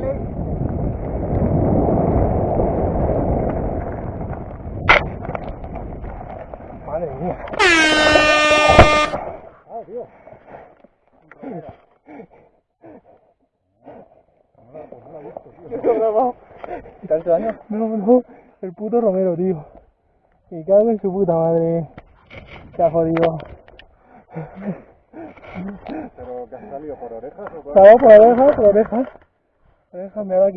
Dale. Madre mía. Oh, Dios. ¿Tanto daño? No, no, el puto Romero, tío. Me cago en su puta madre. Se ha jodido. ¿Pero que has salido por orejas o por orejas? Claro, por orejas, por orejas. Orejas, me ha dado